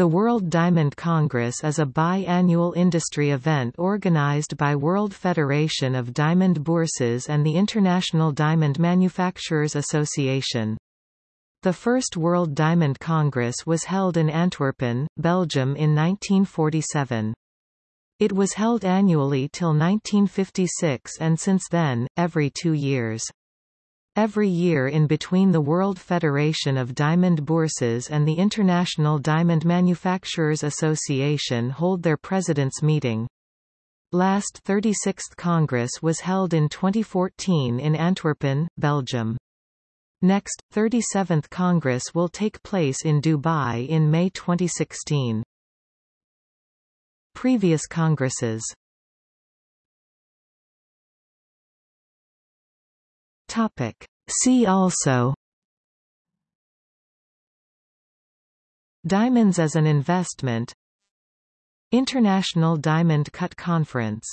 The World Diamond Congress is a bi-annual industry event organized by World Federation of Diamond Bourses and the International Diamond Manufacturers Association. The first World Diamond Congress was held in Antwerpen, Belgium in 1947. It was held annually till 1956 and since then, every two years. Every year in between the World Federation of Diamond Bourses and the International Diamond Manufacturers Association hold their president's meeting. Last 36th Congress was held in 2014 in Antwerpen, Belgium. Next, 37th Congress will take place in Dubai in May 2016. Previous Congresses Topic. See also Diamonds as an investment International Diamond Cut Conference